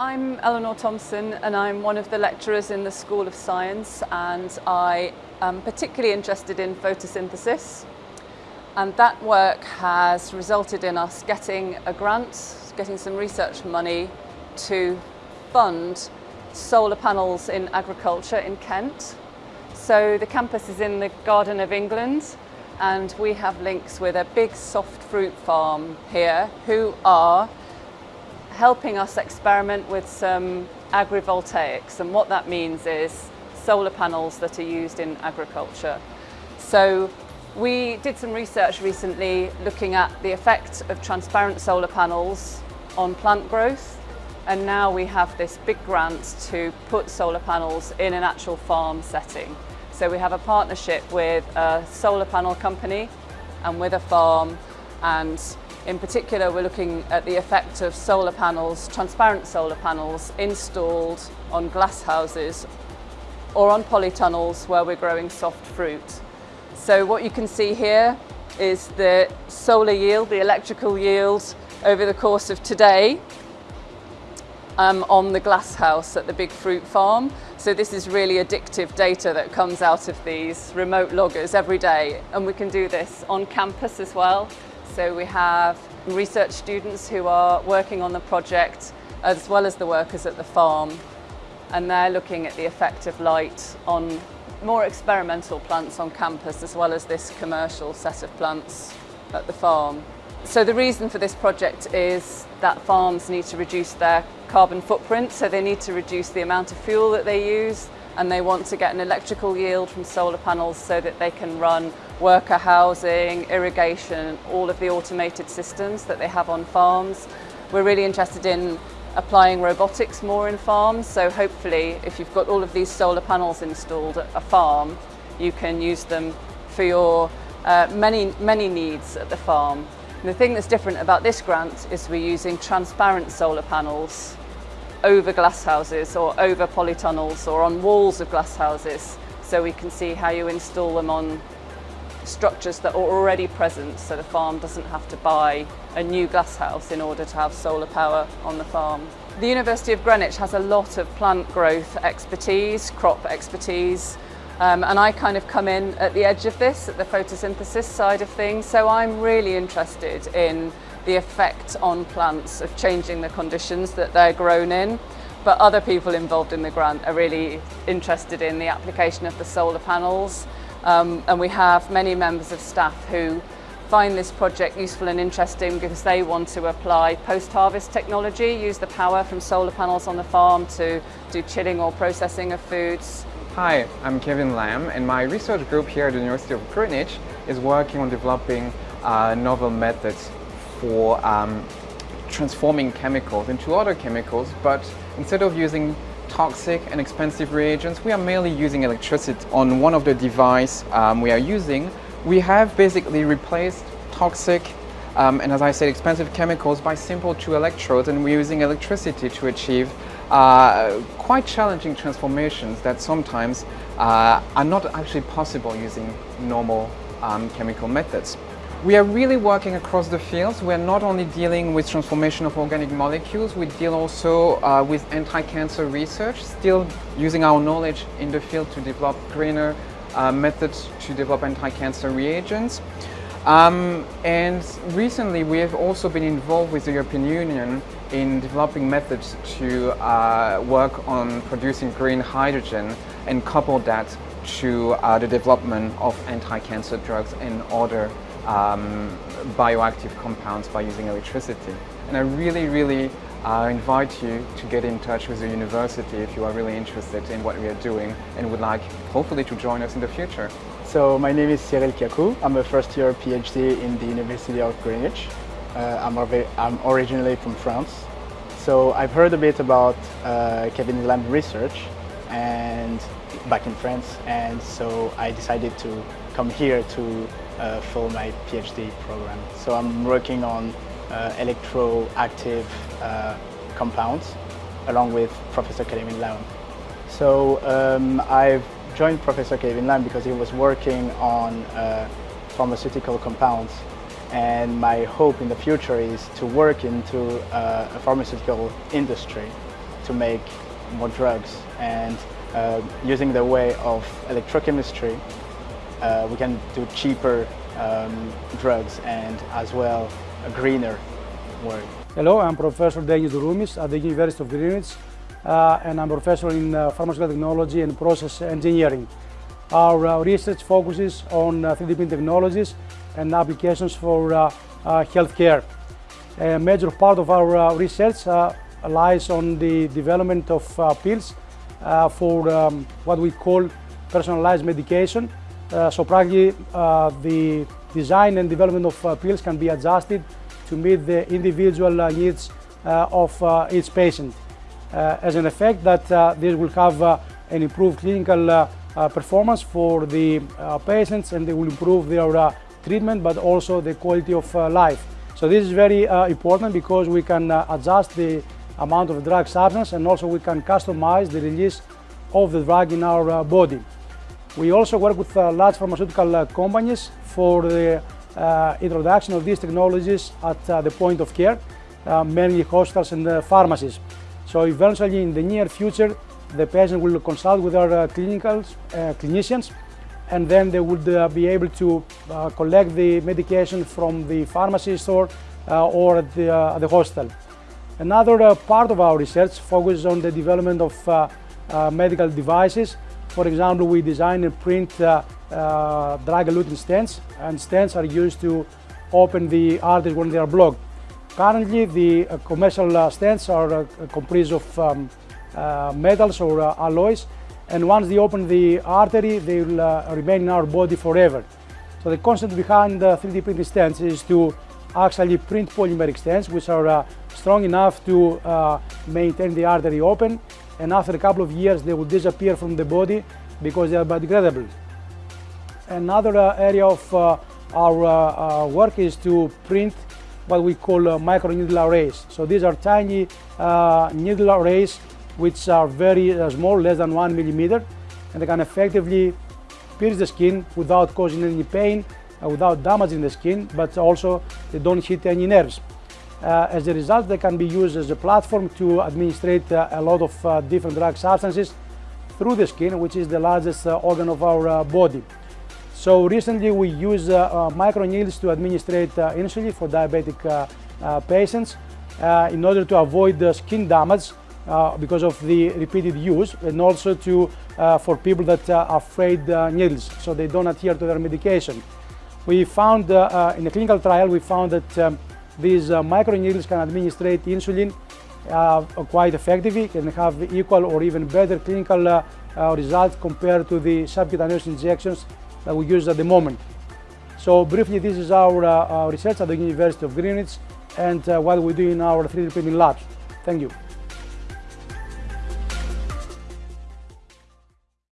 I'm Eleanor Thompson and I'm one of the lecturers in the School of Science and I am particularly interested in photosynthesis and that work has resulted in us getting a grant, getting some research money to fund solar panels in agriculture in Kent. So the campus is in the Garden of England and we have links with a big soft fruit farm here who are helping us experiment with some agrivoltaics and what that means is solar panels that are used in agriculture. So we did some research recently looking at the effect of transparent solar panels on plant growth and now we have this big grant to put solar panels in an actual farm setting. So we have a partnership with a solar panel company and with a farm and in particular we're looking at the effect of solar panels, transparent solar panels installed on glass houses or on polytunnels where we're growing soft fruit. So what you can see here is the solar yield, the electrical yield over the course of today um, on the glass house at the Big Fruit Farm. So this is really addictive data that comes out of these remote loggers every day. And we can do this on campus as well. So we have research students who are working on the project as well as the workers at the farm. And they're looking at the effect of light on more experimental plants on campus as well as this commercial set of plants at the farm. So the reason for this project is that farms need to reduce their carbon footprint, so they need to reduce the amount of fuel that they use and they want to get an electrical yield from solar panels so that they can run worker housing, irrigation, all of the automated systems that they have on farms. We're really interested in applying robotics more in farms, so hopefully if you've got all of these solar panels installed at a farm, you can use them for your uh, many, many needs at the farm. And the thing that's different about this grant is we're using transparent solar panels over glasshouses or over polytunnels or on walls of glasshouses so we can see how you install them on structures that are already present so the farm doesn't have to buy a new glass house in order to have solar power on the farm. The University of Greenwich has a lot of plant growth expertise, crop expertise, um, and I kind of come in at the edge of this, at the photosynthesis side of things. So I'm really interested in the effect on plants of changing the conditions that they're grown in. But other people involved in the grant are really interested in the application of the solar panels. Um, and we have many members of staff who find this project useful and interesting because they want to apply post-harvest technology, use the power from solar panels on the farm to do chilling or processing of foods. Hi, I'm Kevin Lam and my research group here at the University of Greenwich is working on developing uh, novel methods for um, transforming chemicals into other chemicals, but instead of using toxic and expensive reagents, we are merely using electricity. On one of the devices um, we are using, we have basically replaced toxic um, and as I said, expensive chemicals by simple two electrodes and we're using electricity to achieve uh, quite challenging transformations that sometimes uh, are not actually possible using normal um, chemical methods. We are really working across the fields. We're not only dealing with transformation of organic molecules, we deal also uh, with anti-cancer research, still using our knowledge in the field to develop greener uh, methods to develop anti-cancer reagents. Um, and recently we have also been involved with the European Union in developing methods to uh, work on producing green hydrogen and couple that to uh, the development of anti-cancer drugs and other um, bioactive compounds by using electricity. And I really, really uh, invite you to get in touch with the university if you are really interested in what we are doing and would like, hopefully, to join us in the future. So my name is Cyril Kiakou. I'm a first year PhD in the University of Greenwich. Uh, I'm, I'm, originally from France. So I've heard a bit about uh, Kevin Lam research and back in France and so I decided to come here to uh, follow my PhD program. So I'm working on uh, electroactive uh, compounds along with Professor Kevin Lam. So um, I've joined Professor Kevin Lam because he was working on uh, pharmaceutical compounds and my hope in the future is to work into uh, a pharmaceutical industry to make more drugs and uh, using the way of electrochemistry, we can do cheaper um, drugs and as well a greener world. Hello, I'm Professor Denis Douroumis at the University of Greenwich uh, and I'm a professor in uh, pharmaceutical technology and process engineering. Our uh, research focuses on 3D printing technologies and applications for healthcare. A major part of our research lies on the development of pills for um, what we call personalized medication. Uh, so practically uh, the design and development of uh, pills can be adjusted to meet the individual needs of each patient. Uh, as an effect that uh, this will have uh, an improved clinical performance for the patients and they will improve their treatment but also the quality of life. So this is very important because we can adjust the amount of drug substance and also we can customize the release of the drug in our body. We also work with large pharmaceutical companies for the uh, introduction of these technologies at uh, the point of care, uh, mainly hospitals and pharmacies. So eventually in the near future, the patient will consult with our uh, uh, clinicians and then they would uh, be able to uh, collect the medication from the pharmacy store uh, or at the, uh, the hospital. Another part of our research focuses on the development of medical devices. For example, we design and print drug-eluting stents and stents are used to open the arteries when they are blocked. Currently, the uh, commercial uh, stents are uh, comprised of um, metals or alloys, and once they open the artery, they will remain in our body forever. So the concept behind the 3D printing stents is to actually print polymeric stents, which are uh, strong enough to uh, maintain the artery open, and after a couple of years they will disappear from the body because they are biodegradable. Another uh, area of our work is to print what we call uh, micro needle arrays. So these are tiny uh, needle arrays which are very uh, small, less than one millimeter, and they can effectively pierce the skin without causing any pain, uh, without damaging the skin, but also they don't hit any nerves. Uh, as a result, they can be used as a platform to administrate uh, a lot of different drug substances through the skin, which is the largest organ of our body. So recently we use uh, uh, microneedles to administrate uh, insulin for diabetic patients in order to avoid skin damage because of the repeated use and also to for people that are afraid needles so they don't adhere to their medication. We found in a clinical trial we found that um, these uh, microneedles can administrate insulin uh, quite effectively and have equal or even better clinical uh, results compared to the subcutaneous injections that we use at the moment. So briefly, this is our, uh, our research at the University of Greenwich and uh, what we do in our 3D printing labs. Thank you.